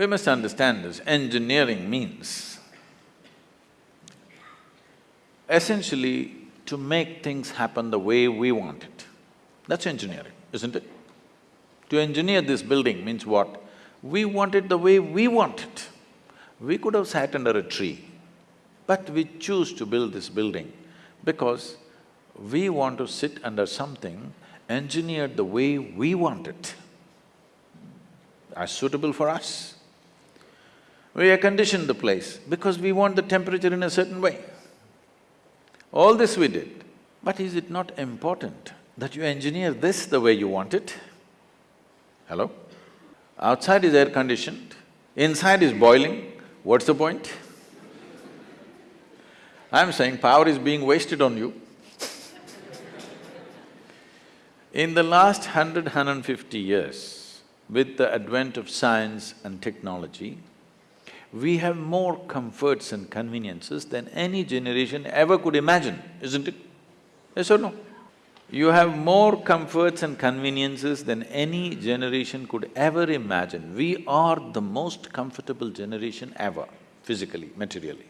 We must understand this, engineering means essentially to make things happen the way we want it. That's engineering, isn't it? To engineer this building means what? We want it the way we want it. We could have sat under a tree, but we choose to build this building because we want to sit under something engineered the way we want it, as suitable for us. We air conditioned the place because we want the temperature in a certain way. All this we did, but is it not important that you engineer this the way you want it? Hello? Outside is air conditioned, inside is boiling, what's the point? I'm saying power is being wasted on you. In the last hundred, hundred and fifty years, with the advent of science and technology, we have more comforts and conveniences than any generation ever could imagine, isn't it? Yes or no? You have more comforts and conveniences than any generation could ever imagine. We are the most comfortable generation ever, physically, materially.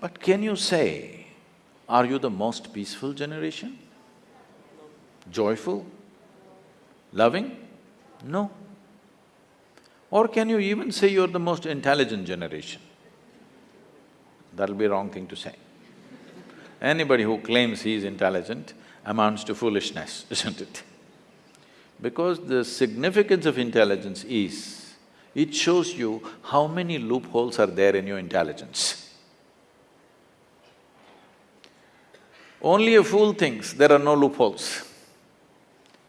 But can you say, are you the most peaceful generation? Joyful? Loving? No. Or can you even say you're the most intelligent generation? That'll be a wrong thing to say. Anybody who claims he is intelligent amounts to foolishness, isn't it? Because the significance of intelligence is, it shows you how many loopholes are there in your intelligence. Only a fool thinks there are no loopholes.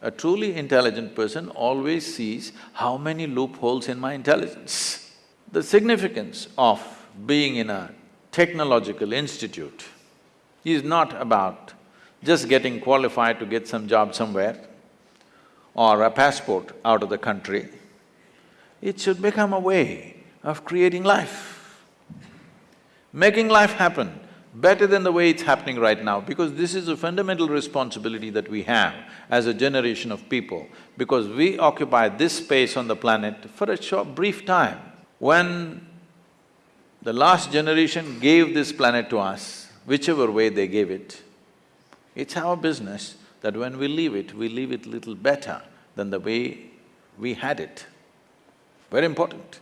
A truly intelligent person always sees how many loopholes in my intelligence. The significance of being in a technological institute is not about just getting qualified to get some job somewhere or a passport out of the country. It should become a way of creating life, making life happen better than the way it's happening right now, because this is a fundamental responsibility that we have as a generation of people, because we occupy this space on the planet for a short, brief time. When the last generation gave this planet to us, whichever way they gave it. It's our business that when we leave it, we leave it little better than the way we had it. Very important.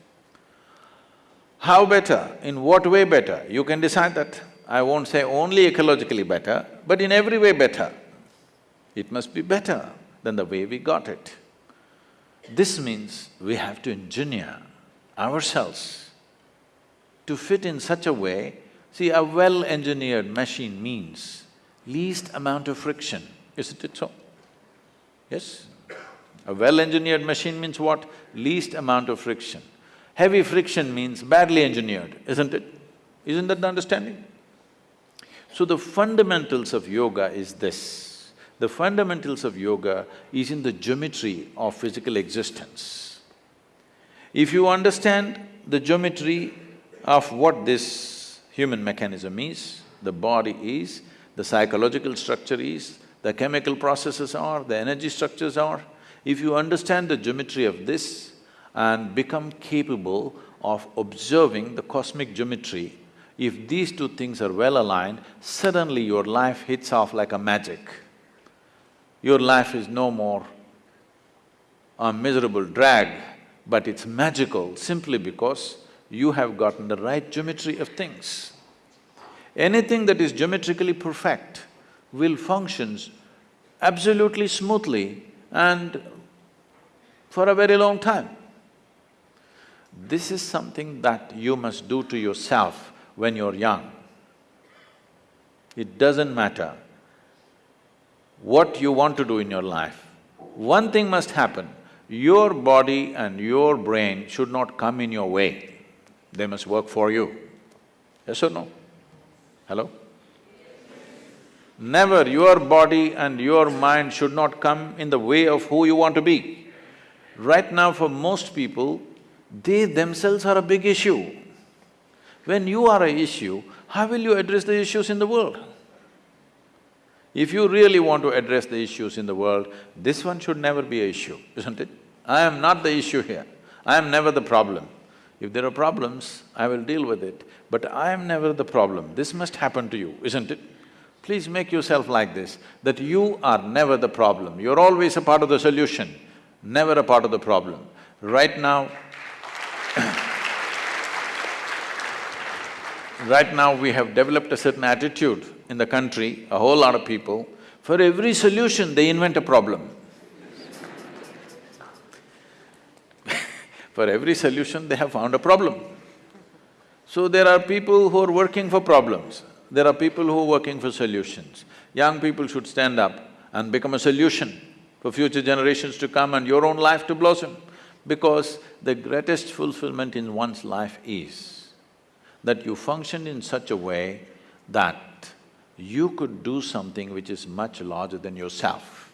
How better? In what way better? You can decide that. I won't say only ecologically better, but in every way better. It must be better than the way we got it. This means we have to engineer ourselves to fit in such a way See, a well-engineered machine means least amount of friction, isn't it so? Yes? A well-engineered machine means what? Least amount of friction. Heavy friction means badly engineered, isn't it? Isn't that the understanding? So the fundamentals of yoga is this. The fundamentals of yoga is in the geometry of physical existence. If you understand the geometry of what this human mechanism is, the body is, the psychological structure is, the chemical processes are, the energy structures are. If you understand the geometry of this and become capable of observing the cosmic geometry, if these two things are well aligned, suddenly your life hits off like a magic. Your life is no more a miserable drag, but it's magical simply because you have gotten the right geometry of things. Anything that is geometrically perfect will functions absolutely smoothly and for a very long time. This is something that you must do to yourself when you're young. It doesn't matter what you want to do in your life. One thing must happen, your body and your brain should not come in your way they must work for you. Yes or no? Hello? Never your body and your mind should not come in the way of who you want to be. Right now for most people, they themselves are a big issue. When you are a issue, how will you address the issues in the world? If you really want to address the issues in the world, this one should never be a issue, isn't it? I am not the issue here. I am never the problem. If there are problems, I will deal with it, but I am never the problem. This must happen to you, isn't it? Please make yourself like this, that you are never the problem, you're always a part of the solution, never a part of the problem. Right now right now we have developed a certain attitude in the country, a whole lot of people, for every solution they invent a problem. for every solution they have found a problem. So there are people who are working for problems, there are people who are working for solutions. Young people should stand up and become a solution for future generations to come and your own life to blossom. Because the greatest fulfillment in one's life is that you function in such a way that you could do something which is much larger than yourself.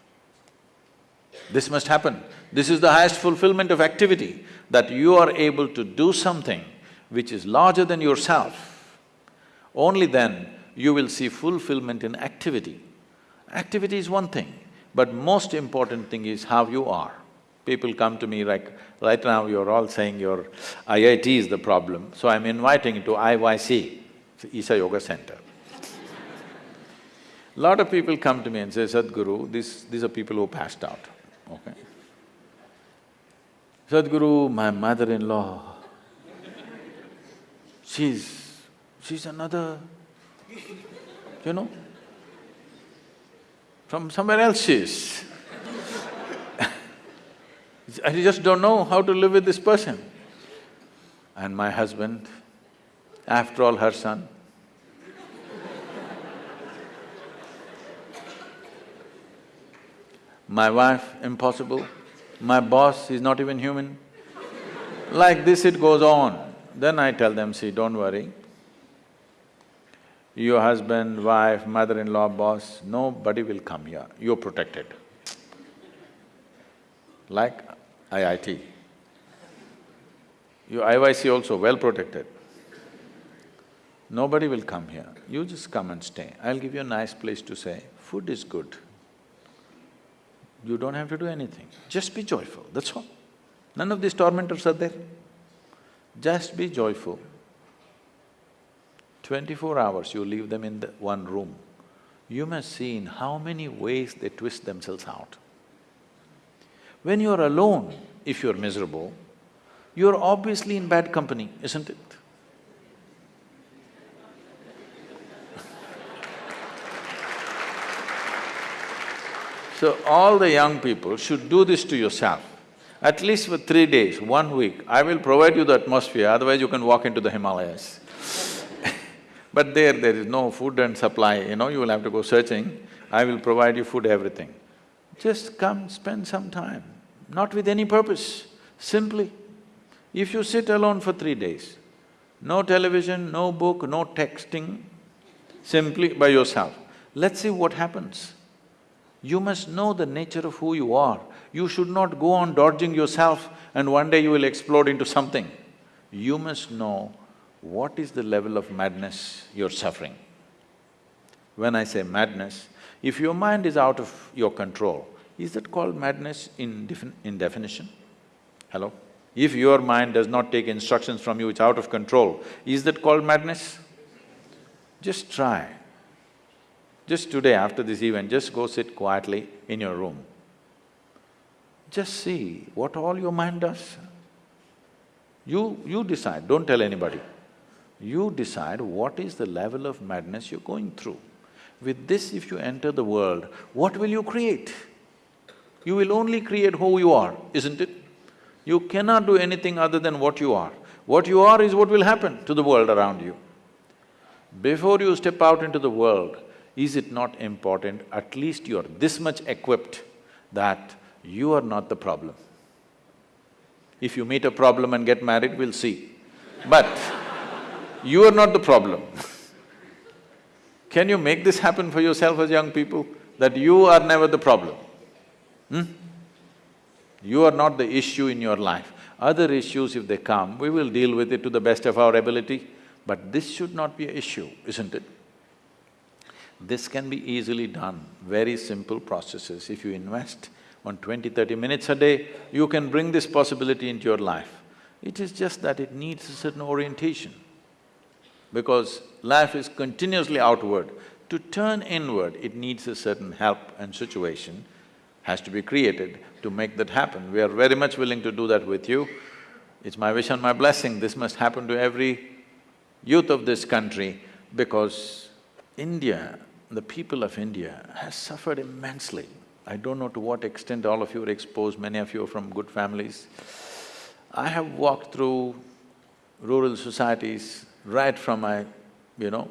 This must happen. This is the highest fulfillment of activity, that you are able to do something which is larger than yourself. Only then you will see fulfillment in activity. Activity is one thing, but most important thing is how you are. People come to me like, right now you're all saying your IIT is the problem, so I'm inviting you to IYC, Isha Yoga Center. Lot of people come to me and say, Sadhguru, this, these are people who passed out, okay? Sadhguru, my mother-in-law, she's… she's another, you know, from somewhere else she is. I just don't know how to live with this person. And my husband, after all her son, my wife, impossible, my boss is not even human. Like this it goes on. Then I tell them, see, don't worry. Your husband, wife, mother-in-law, boss, nobody will come here, you're protected. Like IIT. Your IYC also well protected. Nobody will come here, you just come and stay. I'll give you a nice place to stay, food is good. You don't have to do anything, just be joyful, that's all. None of these tormentors are there. Just be joyful. Twenty-four hours you leave them in the one room, you must see in how many ways they twist themselves out. When you're alone, if you're miserable, you're obviously in bad company, isn't it? So all the young people should do this to yourself. At least for three days, one week, I will provide you the atmosphere, otherwise you can walk into the Himalayas. but there, there is no food and supply, you know, you will have to go searching. I will provide you food, everything. Just come, spend some time, not with any purpose, simply. If you sit alone for three days, no television, no book, no texting, simply by yourself, let's see what happens. You must know the nature of who you are. You should not go on dodging yourself and one day you will explode into something. You must know what is the level of madness you're suffering. When I say madness, if your mind is out of your control, is that called madness in, in definition? Hello? If your mind does not take instructions from you, it's out of control, is that called madness? Just try. Just today after this event, just go sit quietly in your room. Just see what all your mind does. You… you decide, don't tell anybody. You decide what is the level of madness you're going through. With this, if you enter the world, what will you create? You will only create who you are, isn't it? You cannot do anything other than what you are. What you are is what will happen to the world around you. Before you step out into the world, is it not important at least you're this much equipped that you are not the problem? If you meet a problem and get married, we'll see. But you are not the problem. Can you make this happen for yourself as young people, that you are never the problem? Hmm? You are not the issue in your life. Other issues, if they come, we will deal with it to the best of our ability, but this should not be an issue, isn't it? This can be easily done, very simple processes. If you invest on 20, 30 minutes a day, you can bring this possibility into your life. It is just that it needs a certain orientation. Because life is continuously outward. To turn inward, it needs a certain help and situation has to be created to make that happen. We are very much willing to do that with you. It's my wish and my blessing, this must happen to every youth of this country because India, the people of India has suffered immensely. I don't know to what extent all of you are exposed, many of you are from good families. I have walked through rural societies right from my, you know,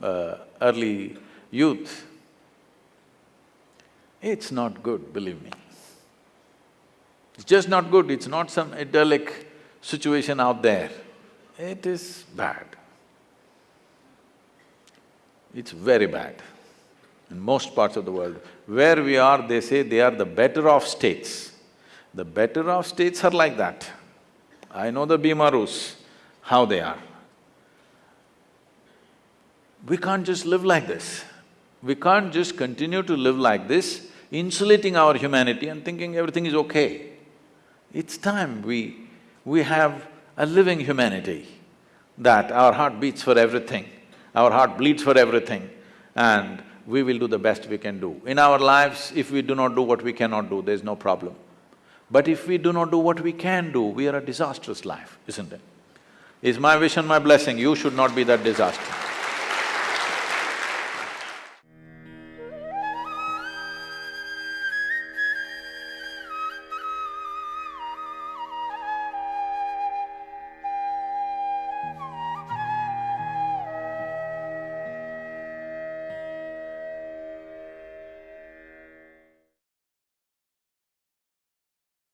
uh, early youth. It's not good, believe me. It's just not good, it's not some idyllic situation out there. It is bad. It's very bad in most parts of the world. Where we are, they say they are the better off states. The better off states are like that. I know the Bimarus, how they are. We can't just live like this. We can't just continue to live like this, insulating our humanity and thinking everything is okay. It's time we… we have a living humanity, that our heart beats for everything, our heart bleeds for everything, and we will do the best we can do. In our lives, if we do not do what we cannot do, there's no problem. But if we do not do what we can do, we are a disastrous life, isn't? It's my wish and my blessing, you should not be that disaster.